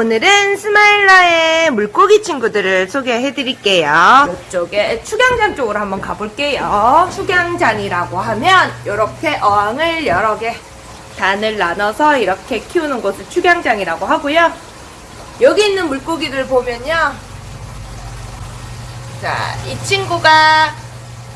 오늘은 스마일러의 물고기 친구들을 소개해 드릴게요. 이쪽에 축양장 쪽으로 한번 가볼게요. 축양장이라고 하면 이렇게 어항을 여러 개 단을 나눠서 이렇게 키우는 곳을 축양장이라고 하고요. 여기 있는 물고기들 보면요. 자, 이 친구가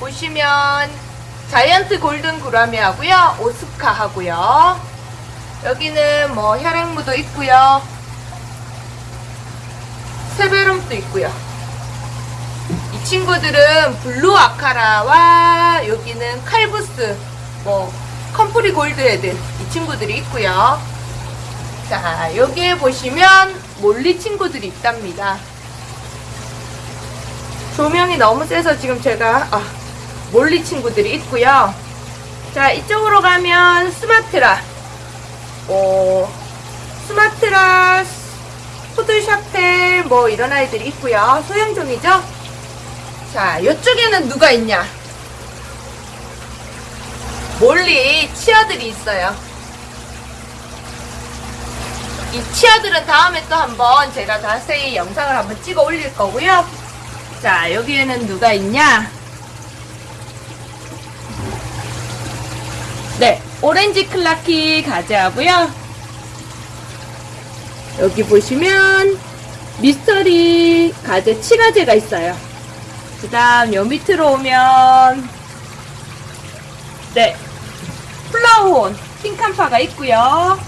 보시면 자이언트 골든 구라미 하고요. 오스카 하고요. 여기는 뭐 혈앵무도 있고요. severum도 있고요. 이 친구들은 blue acara와 여기는 calvus, 뭐 컴프리 gold head 이 친구들이 있고요. 자, 여기에 보시면 molly 친구들이 있답니다. 조명이 너무 세서 지금 제가 아, molly 친구들이 있고요. 자, 이쪽으로 가면 스마트라 어, 스마트라, 푸드샤텔, 뭐 이런 아이들이 있고요. 소형종이죠? 자, 이쪽에는 누가 있냐? 몰리 치어들이 있어요. 이 치어들은 다음에 또 한번 제가 자세히 영상을 한번 찍어 올릴 거고요. 자, 여기에는 누가 있냐? 네, 오렌지 클라키 가져하고요. 여기 보시면 미스터리 가재 치가재가 있어요. 그 다음 요 밑으로 오면 네, 플라워혼 핑칸파가 있고요.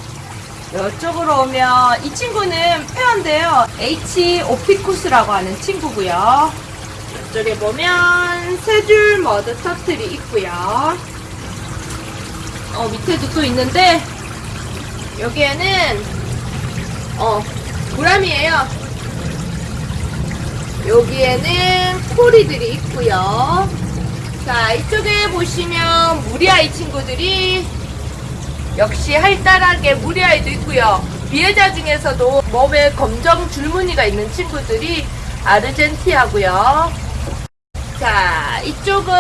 이쪽으로 오면 이 친구는 페어인데요. H 오피쿠스라고 하는 친구고요. 이쪽에 보면 세 줄 머드 터틀이 있고요. 어, 밑에도 또 있는데, 여기에는, 어, 구람이에요. 여기에는 코리들이 있고요. 자, 이쪽에 보시면 무리아이 친구들이 역시 활달하게 무리아이도 있고요. 비해자 중에서도 몸에 검정 줄무늬가 있는 친구들이 아르젠티아고요. 자, 이쪽은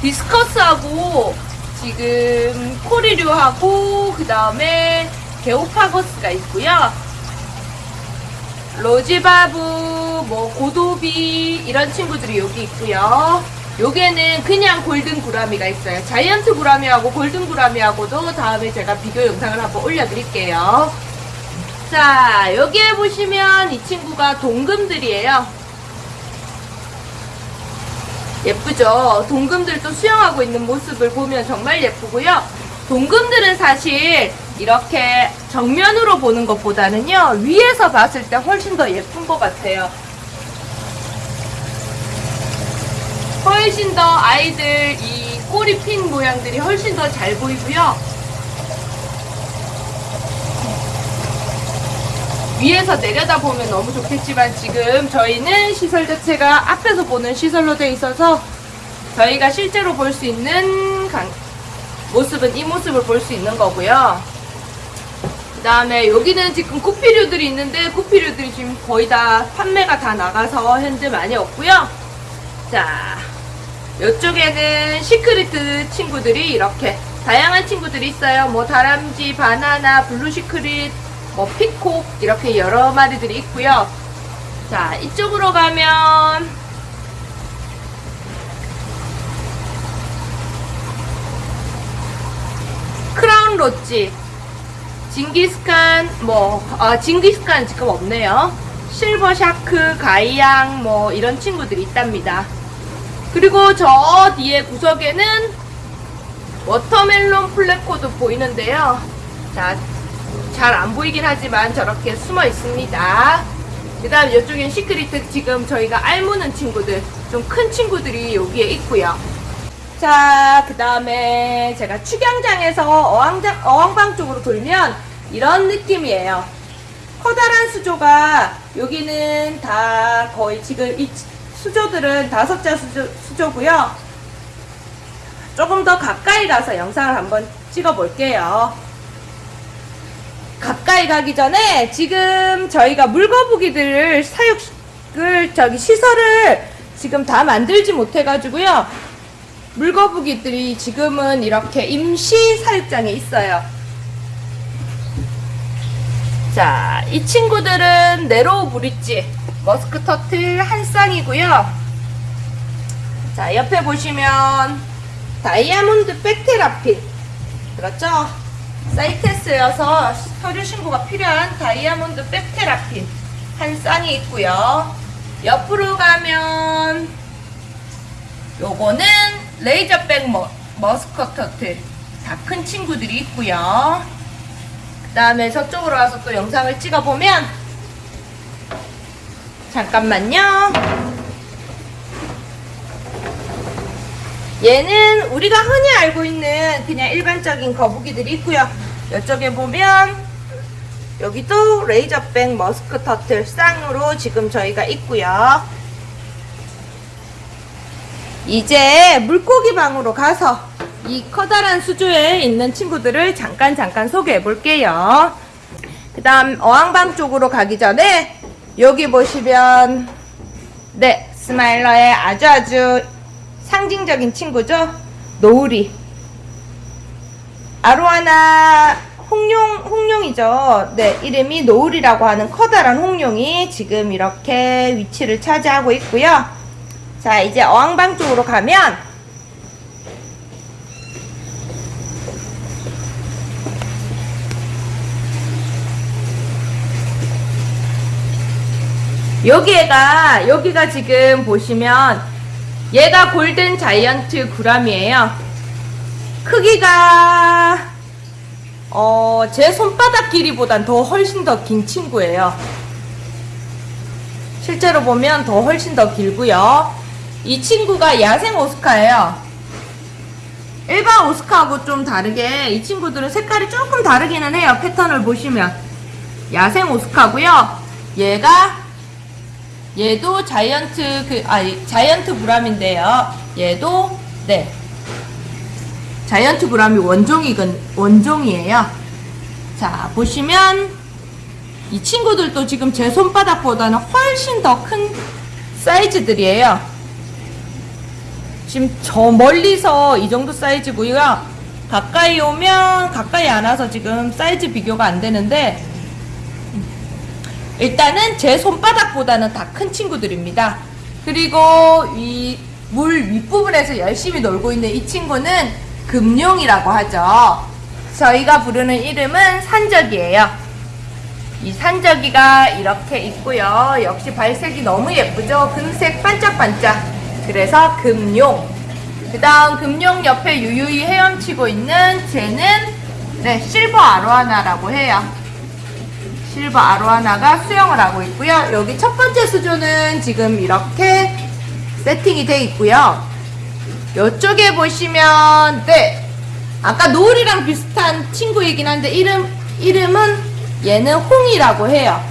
discus하고 지금 코리류하고 그 다음에 geophagus가 있고요. rosy barb, 뭐 고도비 이런 친구들이 여기 있고요. 요게는 그냥 golden gourami가 있어요. giant gourami하고 golden gourami하고도 다음에 제가 비교 영상을 한번 올려드릴게요. 자, 여기에 보시면 이 친구가 동금들이에요. 예쁘죠? 동금들도 수영하고 있는 모습을 보면 정말 예쁘고요. 동금들은 사실 이렇게 정면으로 보는 것보다는요, 위에서 봤을 때 훨씬 더 예쁜 것 같아요. 훨씬 더 아이들 이 꼬리 핀 모양들이 훨씬 더 잘 보이고요. 위에서 내려다 보면 너무 좋겠지만 지금 저희는 시설 자체가 앞에서 보는 시설로 되어 있어서 저희가 실제로 볼 수 있는 강- 모습은 이 모습을 볼 수 있는 거고요. 그 다음에 여기는 지금 구피류들이 있는데 구피류들이 지금 거의 다 판매가 다 나가서 현재 많이 없고요. 자, 이쪽에는 cichlid 친구들이 이렇게 다양한 친구들이 있어요. 뭐 다람쥐, 바나나, blue cichlid, 뭐 peacock 이렇게 여러 마리들이 있고요. 자, 이쪽으로 가면 clown loach, 징기스칸, 뭐, 아, 징기스칸 지금 없네요. silver shark, 가이양, 뭐, 이런 친구들이 있답니다. 그리고 저 뒤에 구석에는 watermelon pleco도 보이는데요. 자, 잘 안 보이긴 하지만 저렇게 숨어 있습니다. 그 다음 이쪽엔 cichlid 지금 저희가 알 무는 친구들, 좀 큰 친구들이 여기에 있고요. 자, 그 다음에 제가 축양장에서 어항장, 어항방 쪽으로 돌면 이런 느낌이에요. 커다란 수조가 여기는 다 거의 지금 이 수조들은 다섯 자 수조, 수조고요. 조금 더 가까이 가서 영상을 한번 찍어 볼게요. 가까이 가기 전에 지금 저희가 물거북이들을 사육을 저기 시설을 지금 다 만들지 못해가지고요. 물거북이들이 지금은 이렇게 임시 사육장에 있어요. 자, 이 친구들은 네로우 브릿지 머스크 터틀 한 쌍이고요. 자, 옆에 보시면 diamondback terrapin 그렇죠? CITES여서 서류 신고가 필요한 diamondback terrapin 한 쌍이 있고요. 옆으로 가면 요거는 razorback mu-, musk turtle 다 큰 친구들이 있고요. 그 다음에 저쪽으로 와서 또 영상을 찍어보면 잠깐만요. 얘는 우리가 흔히 알고 있는 그냥 일반적인 거북이들이 있고요. 이쪽에 보면 여기도 레이저백 머스크 터틀 쌍으로 지금 저희가 있고요. 이제 물고기 방으로 가서 이 커다란 수조에 있는 친구들을 잠깐 잠깐 소개해 볼게요. 그 다음 어항방 쪽으로 가기 전에 여기 보시면 네 스마일러의 아주 아주 상징적인 친구죠. 노을이 아로하나 홍룡 홍룡이죠. 네 이름이 노을이라고 하는 커다란 홍룡이 지금 이렇게 위치를 차지하고 있고요. 자 이제 어항방 쪽으로 가면 여기가 여기가 지금 보시면 얘가 골든 자이언트 구람이에요. 크기가 어, 제 손바닥 길이보단 더 훨씬 더 긴 친구예요. 실제로 보면 더 훨씬 더 길고요. 이 친구가 야생 오스카예요. 일반 오스카하고 좀 다르게 이 친구들은 색깔이 조금 다르기는 해요. 패턴을 보시면 야생 오스카고요. 얘가 얘도 자이언트 그 아니 자이언트 브람인데요. 얘도 네 자이언트 브람이 원종이건 원종이에요. 자 보시면 이 친구들도 지금 제 손바닥보다는 훨씬 더 큰 사이즈들이에요. 지금 저 멀리서 이 정도 사이즈고요. 가까이 오면 가까이 안 와서 지금 사이즈 비교가 안 되는데 일단은 제 손바닥보다는 다 큰 친구들입니다. 그리고 이 물 윗부분에서 열심히 놀고 있는 이 친구는 금룡이라고 하죠. 저희가 부르는 이름은 산적이에요. 이 산적이가 이렇게 있고요. 역시 발색이 너무 예쁘죠? 금색 반짝반짝. 그래서 금룡. 그 다음 금룡 옆에 유유히 헤엄치고 있는 쟤는 네, 실버 아로하나라고 해요. 실버 아로하나가 수영을 하고 있고요. 여기 첫 번째 수조는 지금 이렇게 세팅이 되어 있고요. 이쪽에 보시면 네 아까 노을이랑 비슷한 친구이긴 한데 이름 이름은 얘는 홍이라고 해요.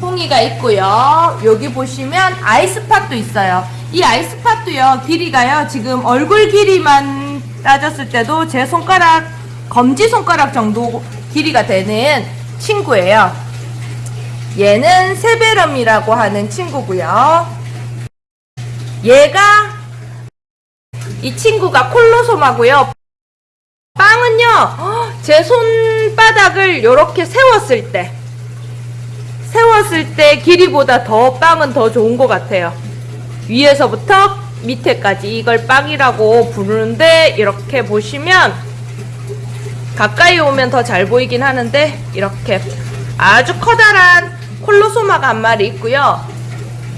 홍이가 있고요. 여기 보시면 아이스팟도 있어요. 이 아이스팟도요 길이가요 지금 얼굴 길이만 따졌을 때도 제 손가락 검지 손가락 정도 길이가 되는 친구예요. 얘는 세베럼이라고 하는 친구고요. 얘가 이 친구가 콜로솜하고요. 빵은요, 제 손바닥을 이렇게 세웠을 때, 세웠을 때 길이보다 더 빵은 더 좋은 것 같아요. 위에서부터 밑에까지 이걸 빵이라고 부르는데, 이렇게 보시면, 가까이 오면 더 잘 보이긴 하는데, 이렇게 아주 커다란 콜로소마가 한 마리 있고요.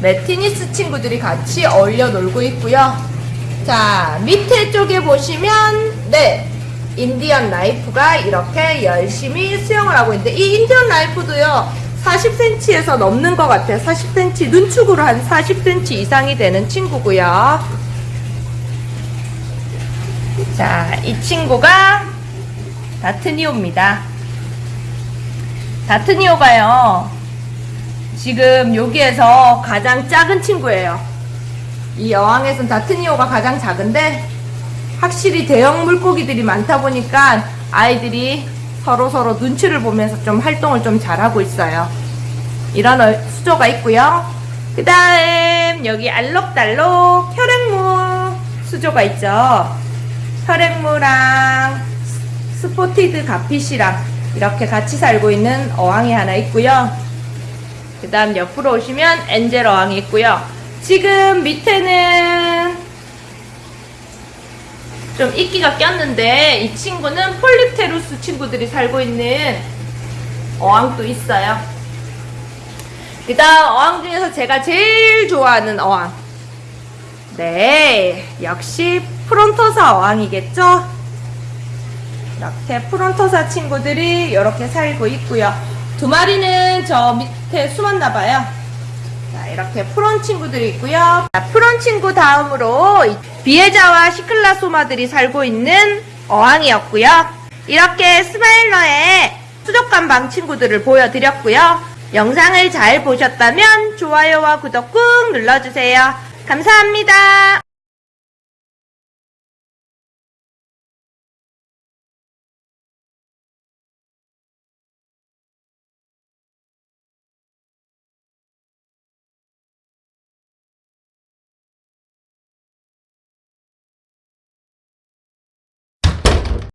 메티니스 친구들이 같이 어울려 놀고 있고요. 자, 밑에 쪽에 보시면, 네, Indian knife가 이렇게 열심히 수영을 하고 있는데, 이 Indian knife도요, 40cm에서 넘는 것 같아요. 40cm, 눈축으로 한 40cm 이상이 되는 친구고요. 자, 이 친구가 다트니오입니다. 다트니오가요, 지금 여기에서 가장 작은 친구예요. 이 여왕에선 다트니오가 가장 작은데 확실히 대형 물고기들이 많다 보니까 아이들이 서로 서로 눈치를 보면서 좀 활동을 좀 잘하고 있어요. 이런 어- 수조가 있고요. 그 다음 여기 알록달록 혈앵무 수조가 있죠. 혈앵무랑 s- spotted garfish랑 이렇게 같이 살고 있는 어항이 하나 있고요. 그 다음 옆으로 오시면 엔젤 어항이 있고요. 지금 밑에는 좀 이끼가 꼈는데 이 친구는 폴립테루스 친구들이 살고 있는 어항도 있어요. 그 다음 어항 중에서 제가 제일 좋아하는 어항. 네, 역시 프론토사 어항이겠죠? 이렇게 프론토사 친구들이 이렇게 살고 있고요. 두 마리는 저 밑에 숨었나 봐요. 자, 이렇게 프론 친구들이 있고요. 자, 프론 친구 다음으로 이 비에자와 시클라소마들이 살고 있는 어항이었고요. 이렇게 스마일러의 수족관 방 친구들을 보여드렸고요. 영상을 잘 보셨다면 좋아요와 구독 꾹 눌러주세요. 감사합니다.